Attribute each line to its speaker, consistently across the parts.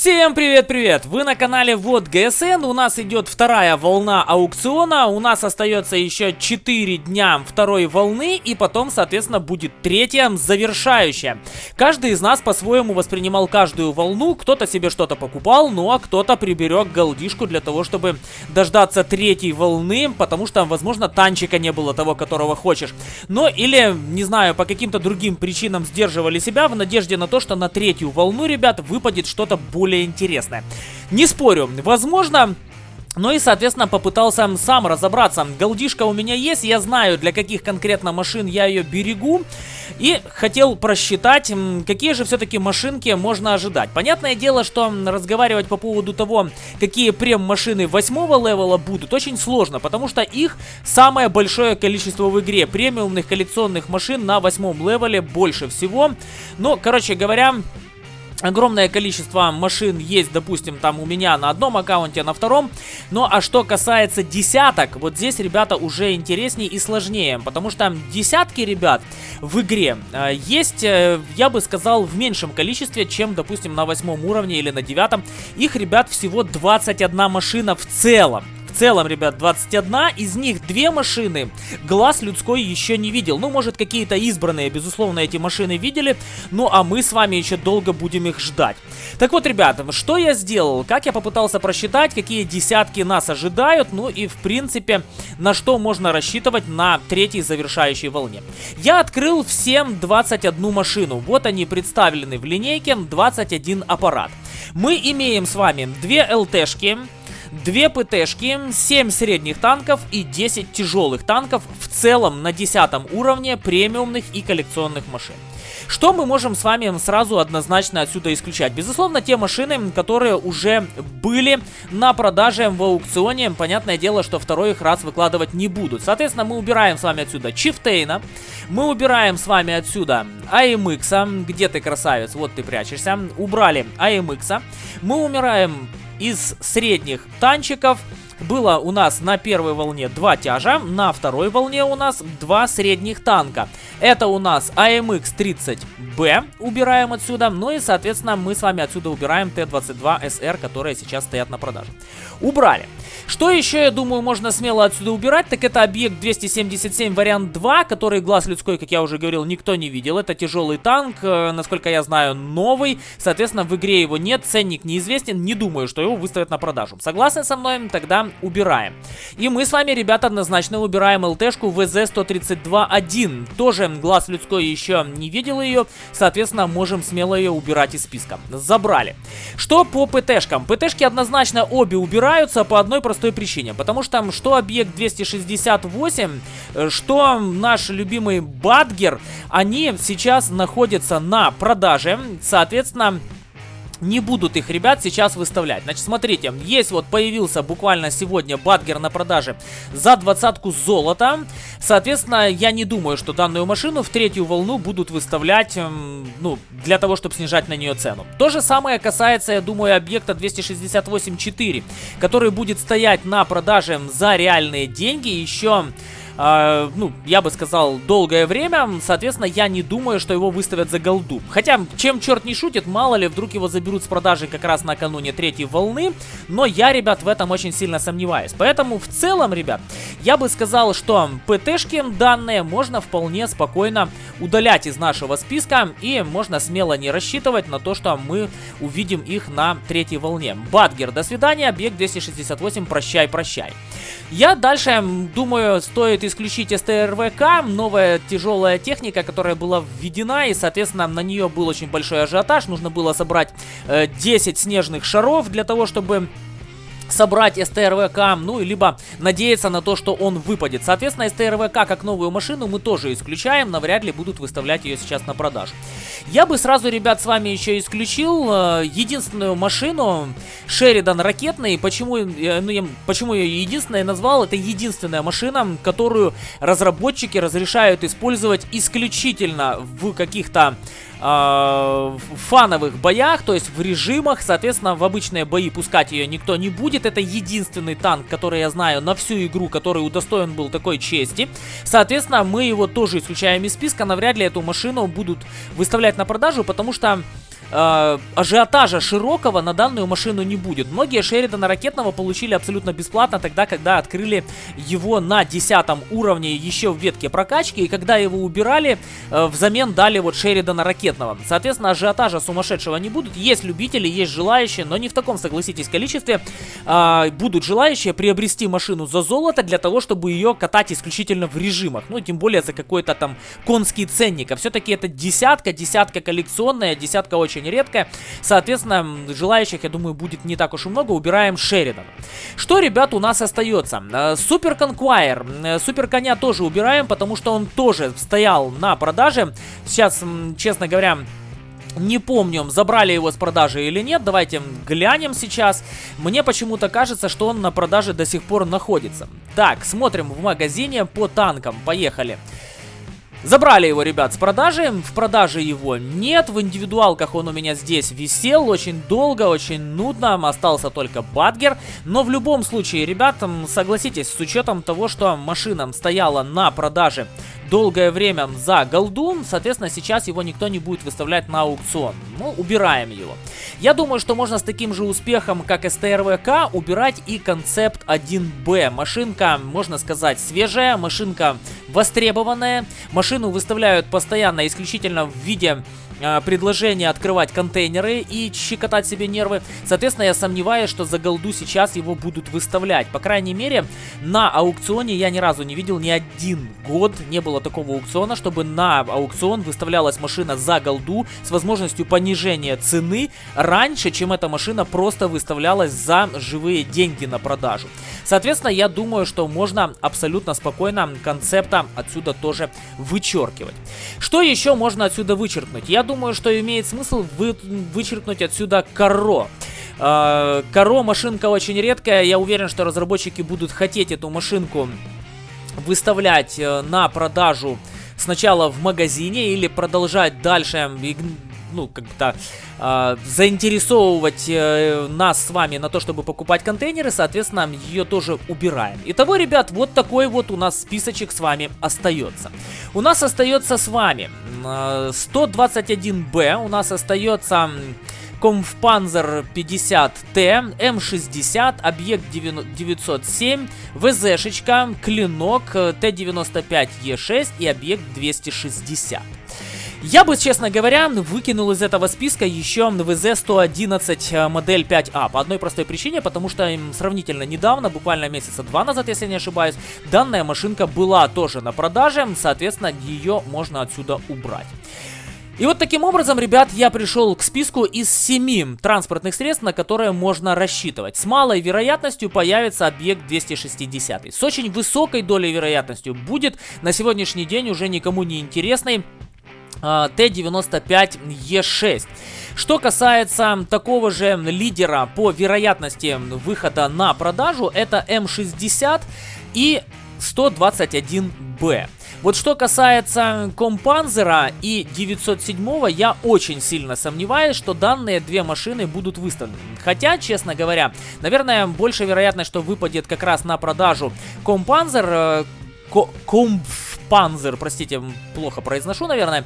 Speaker 1: Всем привет-привет! Вы на канале Вот ГСН, у нас идет вторая волна аукциона, у нас остается еще 4 дня второй волны и потом, соответственно, будет третья, завершающая. Каждый из нас по-своему воспринимал каждую волну, кто-то себе что-то покупал, ну а кто-то приберег голдишку для того, чтобы дождаться третьей волны, потому что, возможно, танчика не было того, которого хочешь. Ну или, не знаю, по каким-то другим причинам сдерживали себя в надежде на то, что на третью волну, ребят, выпадет что-то более более интересное. Не спорю, возможно... Ну и, соответственно, попытался сам разобраться. Голдишка у меня есть, я знаю, для каких конкретно машин я ее берегу. И хотел просчитать, какие же все-таки машинки можно ожидать. Понятное дело, что разговаривать по поводу того, какие прем-машины восьмого левела будут, очень сложно, потому что их самое большое количество в игре. Премиумных коллекционных машин на восьмом левеле больше всего. Но, короче говоря, Огромное количество машин есть, допустим, там у меня на одном аккаунте, на втором. Ну, а что касается десяток, вот здесь, ребята, уже интереснее и сложнее. Потому что десятки, ребят, в игре э, есть, э, я бы сказал, в меньшем количестве, чем, допустим, на восьмом уровне или на девятом. Их, ребят, всего 21 машина в целом целом, ребят, 21. Из них две машины глаз людской еще не видел. Ну, может, какие-то избранные, безусловно, эти машины видели. Ну, а мы с вами еще долго будем их ждать. Так вот, ребята, что я сделал? Как я попытался просчитать, какие десятки нас ожидают. Ну, и, в принципе, на что можно рассчитывать на третьей завершающей волне. Я открыл всем 21 машину. Вот они представлены в линейке, 21 аппарат. Мы имеем с вами две ЛТшки, 2 ПТшки, 7 средних танков и 10 тяжелых танков в целом на 10 уровне премиумных и коллекционных машин. Что мы можем с вами сразу однозначно отсюда исключать? Безусловно, те машины, которые уже были на продаже в аукционе. Понятное дело, что второй их раз выкладывать не будут. Соответственно, мы убираем с вами отсюда Чифтейна. Мы убираем с вами отсюда AMX. Где ты, красавец? Вот ты прячешься. Убрали AMX. Мы умираем из средних танчиков было у нас на первой волне два тяжа, на второй волне у нас два средних танка. Это у нас AMX-30B, убираем отсюда, ну и, соответственно, мы с вами отсюда убираем Т-22СР, которые сейчас стоят на продаже. Убрали. Что еще, я думаю, можно смело отсюда убирать, так это объект 277 вариант 2, который глаз людской, как я уже говорил, никто не видел. Это тяжелый танк, э, насколько я знаю, новый. Соответственно, в игре его нет, ценник неизвестен, не думаю, что его выставят на продажу. Согласны со мной? Тогда убираем. И мы с вами, ребята, однозначно убираем ЛТшку ВЗ-132-1. Тоже глаз людской еще не видел ее, соответственно, можем смело ее убирать из списка. Забрали. Что по ПТшкам? ПТшки однозначно обе убираются по одной простой причине. Потому что что объект 268, э, что наш любимый Бадгер, они сейчас находятся на продаже. Соответственно, не будут их ребят сейчас выставлять. Значит, смотрите, есть вот появился буквально сегодня Бадгер на продаже за двадцатку золота. Соответственно, я не думаю, что данную машину в третью волну будут выставлять, эм, ну, для того, чтобы снижать на нее цену. То же самое касается, я думаю, объекта 268.4, который будет стоять на продаже за реальные деньги еще э, ну, я бы сказал, долгое время. Соответственно, я не думаю, что его выставят за голду. Хотя, чем черт не шутит, мало ли, вдруг его заберут с продажи как раз накануне третьей волны. Но я, ребят, в этом очень сильно сомневаюсь. Поэтому, в целом, ребят, я бы сказал, что ПТшки данные можно вполне спокойно удалять из нашего списка. И можно смело не рассчитывать на то, что мы увидим их на третьей волне. Бадгер, до свидания. Объект 268, прощай, прощай. Я дальше, думаю, стоит исключить СТРВК, новая тяжелая техника, которая была введена, и, соответственно, на нее был очень большой ажиотаж. Нужно было собрать э, 10 снежных шаров для того, чтобы собрать СТРВК, ну, либо надеяться на то, что он выпадет. Соответственно, СТРВК как новую машину мы тоже исключаем, навряд ли будут выставлять ее сейчас на продажу. Я бы сразу, ребят, с вами еще исключил э, единственную машину, Шеридан ракетный. Почему, э, ну, я, почему я ее единственной назвал? Это единственная машина, которую разработчики разрешают использовать исключительно в каких-то э, фановых боях, то есть в режимах, соответственно, в обычные бои пускать ее никто не будет. Это единственный танк, который я знаю на всю игру, который удостоен был такой чести. Соответственно, мы его тоже исключаем из списка, навряд ли эту машину будут выставлять на продажу, потому что э, ажиотажа широкого на данную машину не будет. Многие Шеридана ракетного получили абсолютно бесплатно тогда, когда открыли его на 10 уровне еще в ветке прокачки, и когда его убирали, э, взамен дали вот Шеридана ракетного. Соответственно, ажиотажа сумасшедшего не будут. Есть любители, есть желающие, но не в таком, согласитесь, количестве. Э, будут желающие приобрести машину за золото для того, чтобы ее катать исключительно в режимах. Ну, тем более за какой-то там конский ценник. А все-таки это десятка, десятка коллекционная, десятка очень редкая. Соответственно, желающих, я думаю, будет не так уж и много. Убираем Шеридан. Что, ребят, у нас остается? Э, Супер Конквайр. Э, Супер Коня тоже убираем, потому что он тоже стоял на продаже. Сейчас, честно говоря, не помню, забрали его с продажи или нет. Давайте глянем сейчас. Мне почему-то кажется, что он на продаже до сих пор находится. Так, смотрим в магазине по танкам. Поехали. Забрали его, ребят, с продажи. В продаже его нет. В индивидуалках он у меня здесь висел очень долго, очень нудно. Остался только Бадгер. Но в любом случае, ребят, согласитесь, с учетом того, что машина стояла на продаже долгое время за голду, соответственно, сейчас его никто не будет выставлять на аукцион. Ну, убираем его. Я думаю, что можно с таким же успехом, как СТРВК, убирать и концепт 1Б. Машинка, можно сказать, свежая, машинка востребованная. Машину выставляют постоянно исключительно в виде э, предложение открывать контейнеры и щекотать себе нервы. Соответственно, я сомневаюсь, что за голду сейчас его будут выставлять. По крайней мере, на аукционе я ни разу не видел ни один год, не было такого аукциона, чтобы на аукцион выставлялась машина за голду с возможностью понижения цены раньше, чем эта машина просто выставлялась за живые деньги на продажу. Соответственно, я думаю, что можно абсолютно спокойно концепта отсюда тоже вычеркивать. Что еще можно отсюда вычеркнуть? Я думаю, что имеет смысл вы, вычеркнуть отсюда коро. Э, коро машинка очень редкая. Я уверен, что разработчики будут хотеть эту машинку выставлять э, на продажу сначала в магазине или продолжать дальше ну, как-то э, заинтересовывать э, нас с вами на то, чтобы покупать контейнеры, соответственно, ее тоже убираем. Итого, ребят, вот такой вот у нас списочек с вами остается. У нас остается с вами э, 121Б, у нас остается... Комфпанзер 50Т, М60, объект 907, ВЗшечка, клинок Т95Е6 и объект 260. Я бы, честно говоря, выкинул из этого списка еще ВЗ-111 э, модель 5А. По одной простой причине, потому что сравнительно недавно, буквально месяца два назад, если не ошибаюсь, данная машинка была тоже на продаже, соответственно, ее можно отсюда убрать. И вот таким образом, ребят, я пришел к списку из семи транспортных средств, на которые можно рассчитывать. С малой вероятностью появится объект 260. С очень высокой долей вероятностью будет на сегодняшний день уже никому не интересный Т-95Е6. Что касается такого же лидера по вероятности выхода на продажу, это М60 и 121Б. Вот что касается Kampfpanzer а и 907, я очень сильно сомневаюсь, что данные две машины будут выставлены. Хотя, честно говоря, наверное, больше вероятность, что выпадет как раз на продажу Kampfpanzer, э, Kampf Panzer, простите, плохо произношу, наверное,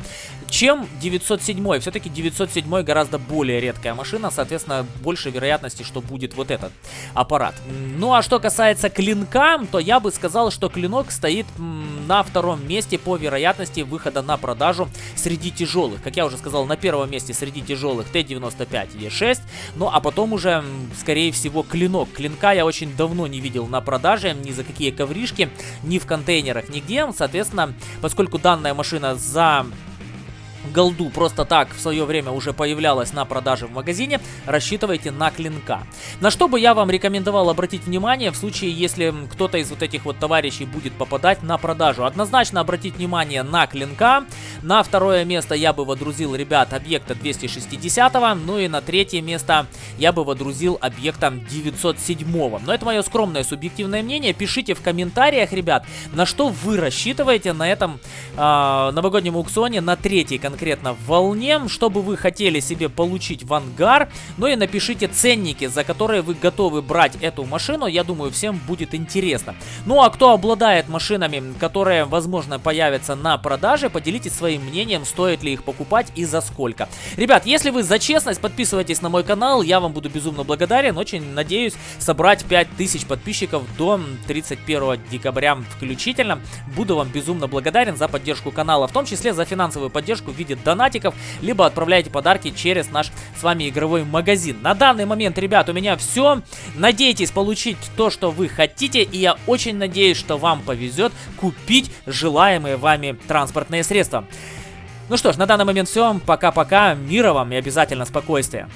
Speaker 1: чем 907. Все-таки 907 гораздо более редкая машина, соответственно, больше вероятности, что будет вот этот аппарат. Ну а что касается клинка, то я бы сказал, что клинок стоит на втором месте по вероятности выхода на продажу среди тяжелых. Как я уже сказал, на первом месте среди тяжелых Т-95 Е6, ну а потом уже, скорее всего, клинок. Клинка я очень давно не видел на продаже, ни за какие ковришки, ни в контейнерах, нигде, соответственно, Соответственно, поскольку данная машина за голду просто так в свое время уже появлялась на продаже в магазине, рассчитывайте на клинка. На что бы я вам рекомендовал обратить внимание в случае, если кто-то из вот этих вот товарищей будет попадать на продажу. Однозначно обратить внимание на клинка. На второе место я бы водрузил, ребят, объекта 260, ну и на третье место я бы водрузил объекта 907. Но это мое скромное субъективное мнение. Пишите в комментариях, ребят, на что вы рассчитываете на этом э, новогоднем аукционе на третий контент конкретно волне, что бы вы хотели себе получить в ангар, ну и напишите ценники, за которые вы готовы брать эту машину, я думаю, всем будет интересно. Ну а кто обладает машинами, которые, возможно, появятся на продаже, поделитесь своим мнением, стоит ли их покупать и за сколько. Ребят, если вы за честность, подписывайтесь на мой канал, я вам буду безумно благодарен, очень надеюсь собрать 5000 подписчиков до 31 декабря включительно. Буду вам безумно благодарен за поддержку канала, в том числе за финансовую поддержку в виде донатиков, либо отправляйте подарки через наш с вами игровой магазин. На данный момент, ребят, у меня все. Надейтесь получить то, что вы хотите, и я очень надеюсь, что вам повезет купить желаемые вами транспортные средства. Ну что ж, на данный момент все. Пока-пока. Мира вам и обязательно спокойствия.